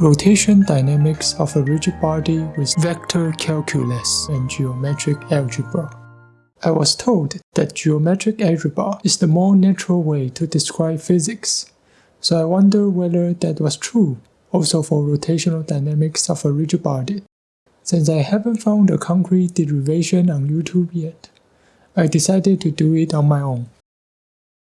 Rotation dynamics of a rigid body with vector calculus and geometric algebra. I was told that geometric algebra is the more natural way to describe physics, so I wonder whether that was true also for rotational dynamics of a rigid body. Since I haven't found a concrete derivation on YouTube yet, I decided to do it on my own.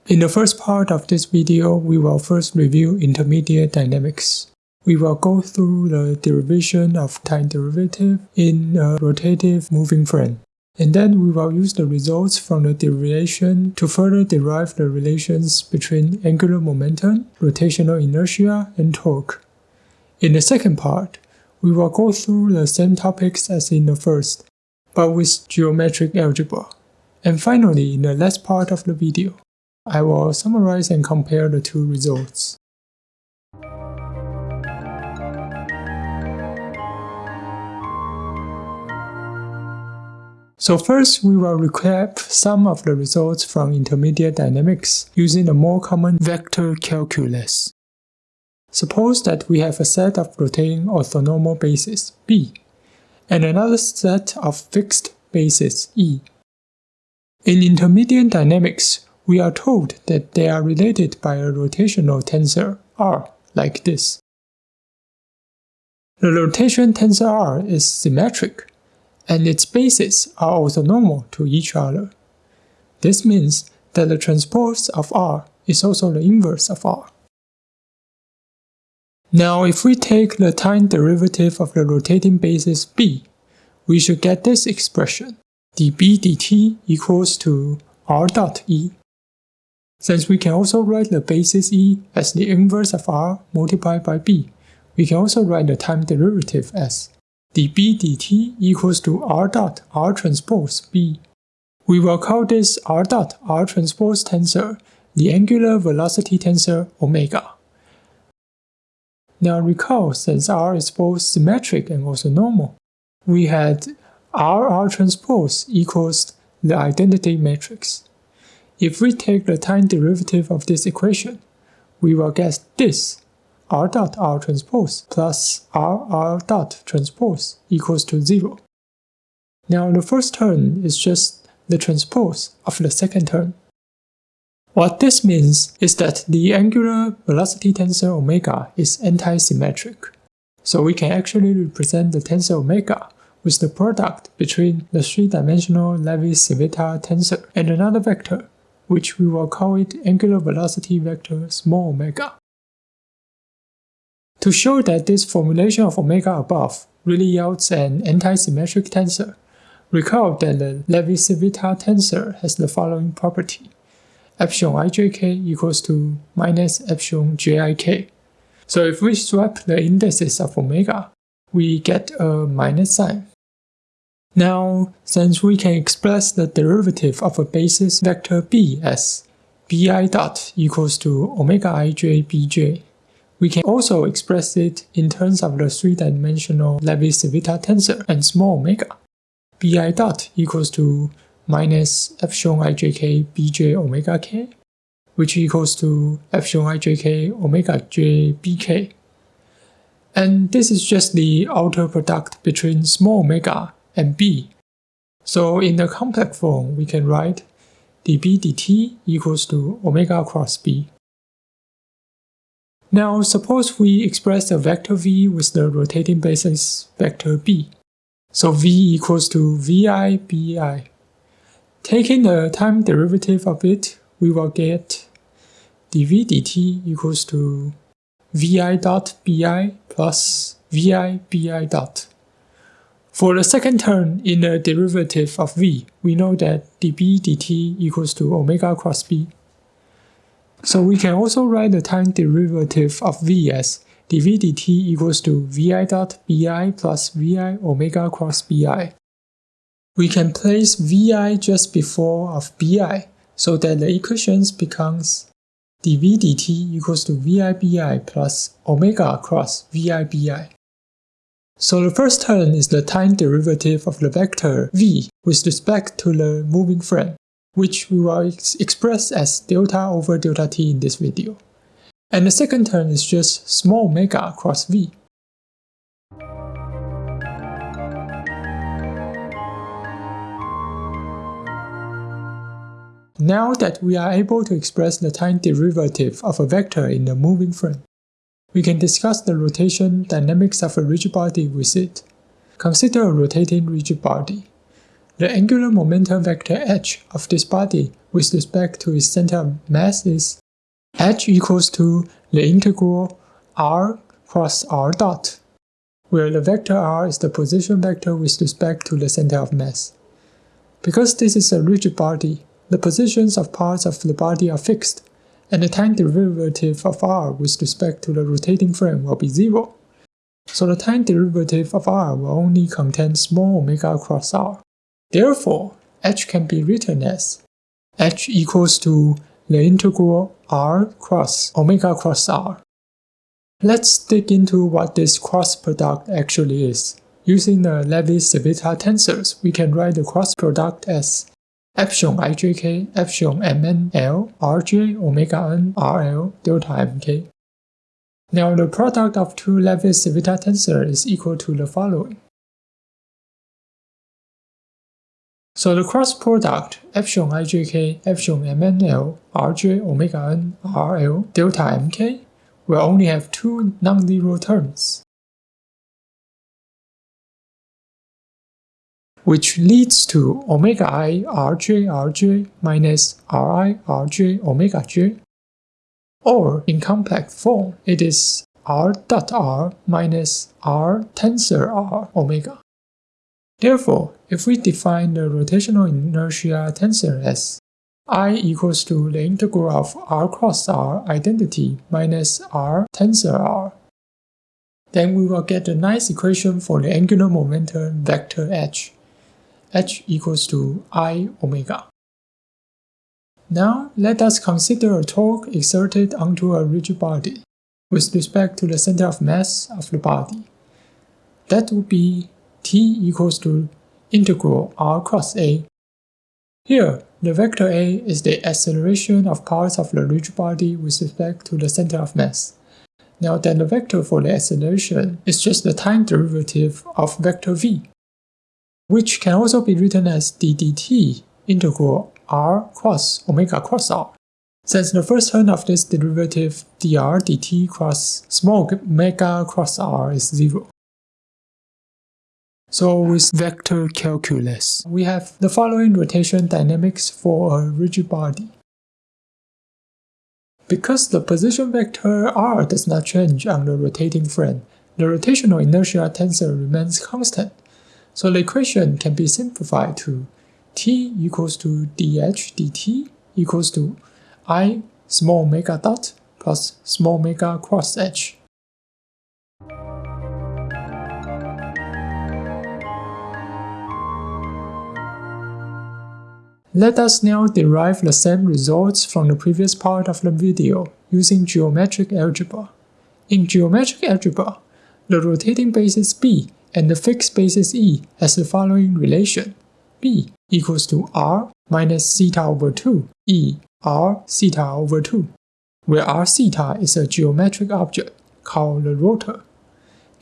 In the first part of this video, we will first review intermediate dynamics. We will go through the derivation of time derivative in a rotative moving frame. And then we will use the results from the derivation to further derive the relations between angular momentum, rotational inertia, and torque. In the second part, we will go through the same topics as in the first, but with geometric algebra. And finally, in the last part of the video, I will summarize and compare the two results. So first, we will recap some of the results from intermediate dynamics using the more common vector calculus. Suppose that we have a set of rotating orthonormal bases, B, and another set of fixed bases, E. In intermediate dynamics, we are told that they are related by a rotational tensor, R, like this. The rotation tensor R is symmetric and its bases are orthonormal to each other. This means that the transpose of R is also the inverse of R. Now if we take the time derivative of the rotating basis B, we should get this expression, dB dt equals to R dot E. Since we can also write the basis E as the inverse of R multiplied by B, we can also write the time derivative as dB dt equals to r dot r transpose b. We will call this r dot r transpose tensor the angular velocity tensor omega. Now recall, since r is both symmetric and also normal, we had r r transpose equals the identity matrix. If we take the time derivative of this equation, we will get this r dot r transpose plus r r dot transpose equals to 0. Now the first term is just the transpose of the second term. What this means is that the angular velocity tensor omega is anti-symmetric. So we can actually represent the tensor omega with the product between the three-dimensional Levi-Civita tensor and another vector, which we will call it angular velocity vector small omega. To show that this formulation of omega above really yields an anti-symmetric tensor, recall that the Levi-Civita tensor has the following property. epsilon ijk equals to minus epsilon jik. So if we swap the indices of omega, we get a minus sign. Now, since we can express the derivative of a basis vector b as bi dot equals to omega ij bj, we can also express it in terms of the three-dimensional Levi-Civita tensor and small omega. bi dot equals to minus epsilon ijk bj omega k, which equals to epsilon ijk omega j bk. And this is just the outer product between small omega and b. So in the complex form, we can write dB dt equals to omega cross b. Now suppose we express a vector v with the rotating basis vector b. So v equals to vi bi. Taking the time derivative of it, we will get dv dt equals to vi dot bi plus vi bi dot. For the second term in the derivative of v, we know that dB dt equals to omega cross b. So we can also write the time derivative of v as dv dt equals to vi dot bi plus vi omega cross bi. We can place vi just before of bi so that the equations becomes dv dt equals to vi bi plus omega cross vi bi. So the first term is the time derivative of the vector v with respect to the moving frame which we will ex express as delta over delta t in this video. And the second term is just small omega across v. Now that we are able to express the time derivative of a vector in the moving frame, we can discuss the rotation dynamics of a rigid body with it. Consider a rotating rigid body. The angular momentum vector h of this body with respect to its center of mass is h equals to the integral r cross r dot, where the vector r is the position vector with respect to the center of mass. Because this is a rigid body, the positions of parts of the body are fixed, and the time derivative of r with respect to the rotating frame will be zero. So the time derivative of r will only contain small omega cross r. Therefore, h can be written as h equals to the integral r cross omega cross r. Let's dig into what this cross product actually is. Using the Levi-Civita tensors, we can write the cross product as epsilon ijk, epsilon mnl, rj, omega n, rl, delta mk. Now the product of two Levi-Civita tensor is equal to the following. So the cross product epsilon ijk, epsilon mnl, rj, omega n, rl, delta mk will only have two non-zero terms. which leads to omega i rj rj minus ri rj omega j. Or in complex form, it is r dot r minus r tensor r omega. Therefore, if we define the rotational inertia tensor as i equals to the integral of r cross r identity minus r tensor r, then we will get a nice equation for the angular momentum vector h h equals to i omega. Now let us consider a torque exerted onto a rigid body with respect to the center of mass of the body. That would be t equals to integral r cross a. Here, the vector a is the acceleration of parts of the rigid body with respect to the center of mass. Now then the vector for the acceleration is just the time derivative of vector v which can also be written as d dt integral r cross omega cross r. Since the first term of this derivative dr dt cross small omega cross r is 0. So with vector calculus, we have the following rotation dynamics for a rigid body. Because the position vector r does not change on the rotating frame, the rotational inertia tensor remains constant. So the equation can be simplified to t equals to dh dt equals to i small omega dot plus small omega cross h. Let us now derive the same results from the previous part of the video using geometric algebra. In geometric algebra, the rotating basis B and the fixed basis E has the following relation. B equals to R minus theta over 2 E R theta over 2, where R theta is a geometric object called the rotor.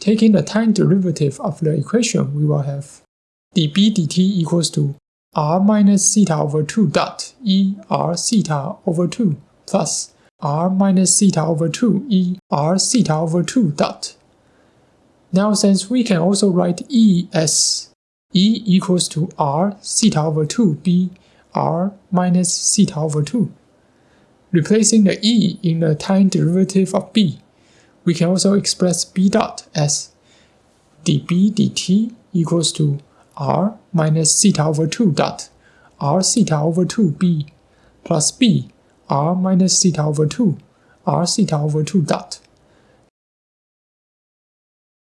Taking the time derivative of the equation, we will have dB dt equals to R minus theta over 2 dot E R theta over 2 plus R minus theta over 2 E R theta over 2 dot now since we can also write E as E equals to R theta over 2 B R minus theta over 2. Replacing the E in the time derivative of B, we can also express B dot as dB dt equals to R minus theta over 2 dot. R theta over 2 B plus B. R minus theta over 2 R theta over 2 dot.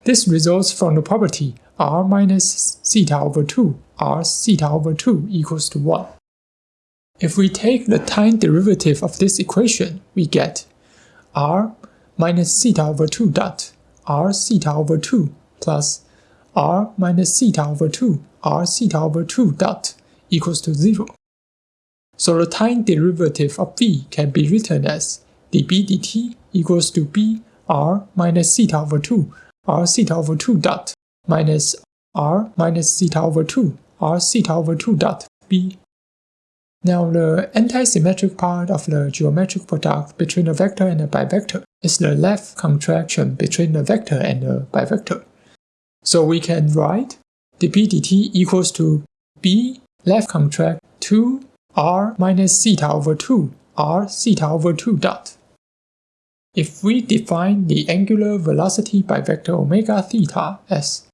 This results from the property r minus theta over 2 r theta over 2 equals to 1. If we take the time derivative of this equation, we get r minus theta over 2 dot. R theta over 2 plus r minus theta over 2 r theta over 2 dot equals to 0. So the time derivative of v can be written as dB dt equals to b r minus theta over 2 r theta over 2 dot minus r minus theta over 2 r theta over 2 dot b. Now the antisymmetric part of the geometric product between a vector and a bivector is the left contraction between the vector and the bivector. So we can write dp dt equals to b left contract 2 r minus theta over 2 r theta over 2 dot. If we define the angular velocity bivector omega theta as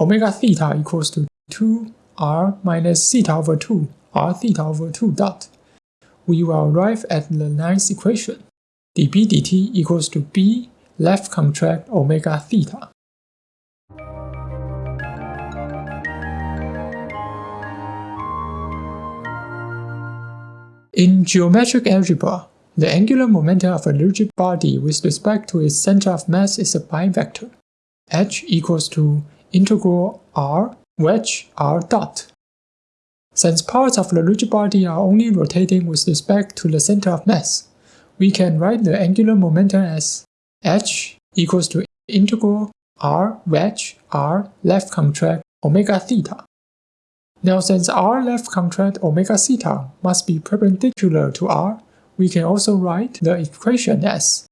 omega theta equals to 2 r minus theta over 2 r theta over 2 dot, we will arrive at the ninth equation. dp dt equals to b left contract omega theta. In geometric algebra, the angular momentum of a rigid body with respect to its center of mass is a bivector. h equals to integral r wedge r dot. Since parts of the rigid body are only rotating with respect to the center of mass, we can write the angular momentum as h equals to integral r wedge r left contract omega theta now since r left contract omega theta must be perpendicular to r, we can also write the equation as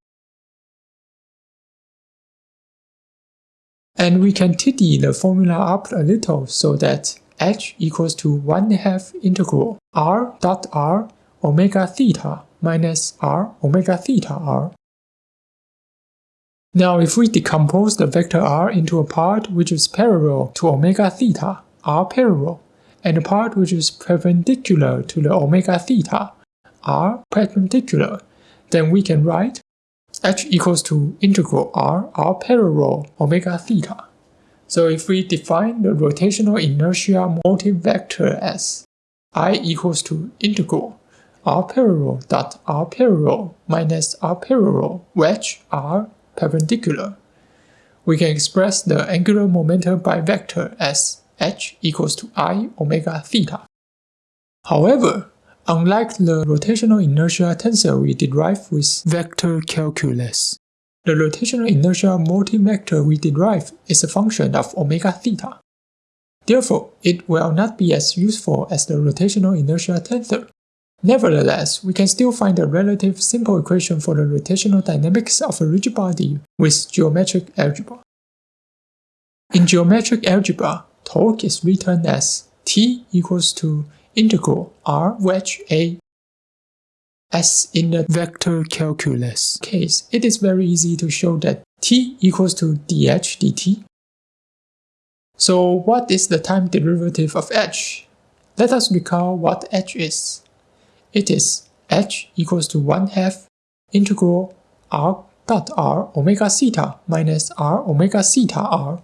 And we can tidy the formula up a little so that h equals to 1 half integral r dot r omega theta minus r omega theta r. Now if we decompose the vector r into a part which is parallel to omega theta, r parallel, and the part which is perpendicular to the omega theta are perpendicular, then we can write h equals to integral r r parallel omega theta. So if we define the rotational inertia multivector as i equals to integral r parallel dot r parallel minus r parallel wedge r perpendicular, we can express the angular momentum bivector as h equals to i omega theta. However, unlike the rotational inertia tensor we derive with vector calculus, the rotational inertia multivector we derive is a function of omega theta. Therefore, it will not be as useful as the rotational inertia tensor. Nevertheless, we can still find a relative simple equation for the rotational dynamics of a rigid body with geometric algebra. In geometric algebra, torque is written as T equals to integral R wedge A. As in the vector calculus case, it is very easy to show that T equals to dh dt. So what is the time derivative of h? Let us recall what h is. It is h equals to 1 half integral r dot r omega theta minus r omega theta r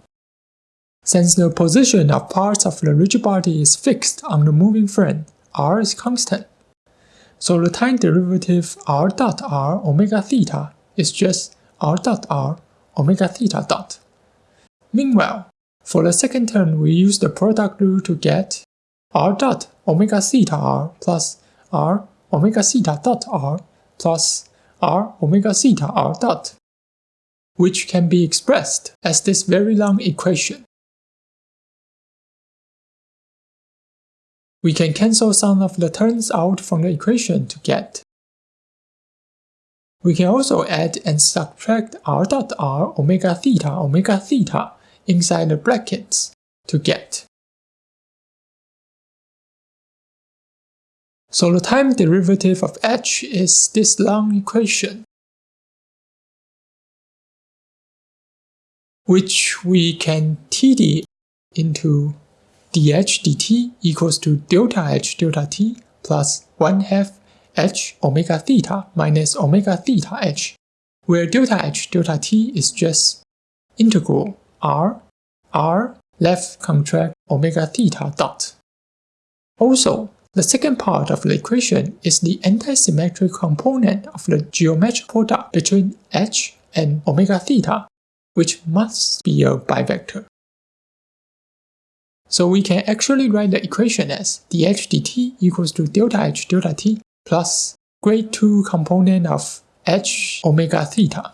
since the position of parts of the rigid body is fixed on the moving frame, r is constant. So the time derivative r dot r omega theta is just r dot r omega theta dot. Meanwhile, for the second term we use the product rule to get r dot omega theta r plus r omega theta dot r plus r omega theta r dot, which can be expressed as this very long equation. We can cancel some of the terms out from the equation to get. We can also add and subtract r dot r omega theta omega theta inside the brackets to get. So the time derivative of h is this long equation, which we can TD into dh dt equals to delta h delta t plus 1 half h omega theta minus omega theta h, where delta h delta t is just integral r r left contract omega theta dot. Also, the second part of the equation is the antisymmetric component of the geometric product between h and omega theta, which must be a bivector. So we can actually write the equation as dh dt equals to delta h delta t plus grade 2 component of h omega theta.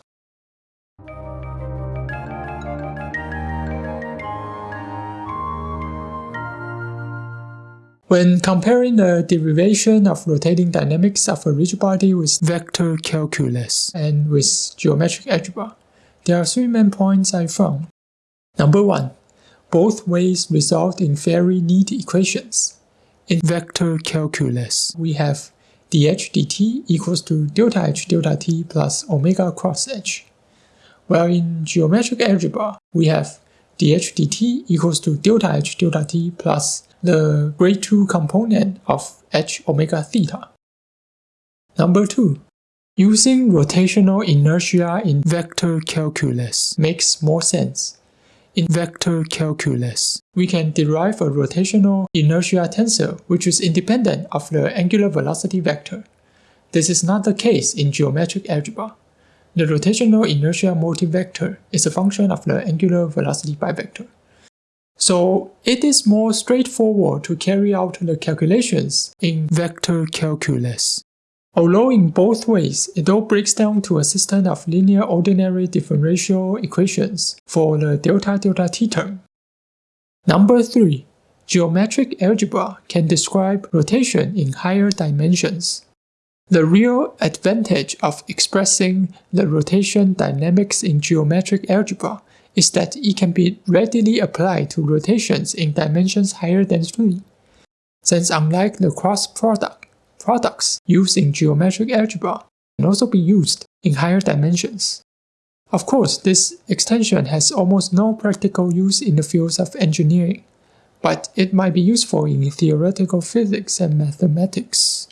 When comparing the derivation of rotating dynamics of a rigid body with vector calculus and with geometric algebra, there are three main points I found. Number one, both ways result in very neat equations. In vector calculus, we have dh dt equals to delta h delta t plus omega cross h. While in geometric algebra, we have dh dt equals to delta h delta t plus the grade 2 component of h omega theta. Number 2. Using rotational inertia in vector calculus makes more sense. In vector calculus, we can derive a rotational inertia tensor which is independent of the angular velocity vector. This is not the case in geometric algebra. The rotational inertia multivector is a function of the angular velocity bivector. So it is more straightforward to carry out the calculations in vector calculus. Although in both ways, it all breaks down to a system of linear ordinary differential equations for the delta delta t term. Number 3. Geometric algebra can describe rotation in higher dimensions. The real advantage of expressing the rotation dynamics in geometric algebra is that it can be readily applied to rotations in dimensions higher than 3. Since unlike the cross product, products used in geometric algebra can also be used in higher dimensions. Of course, this extension has almost no practical use in the fields of engineering, but it might be useful in theoretical physics and mathematics.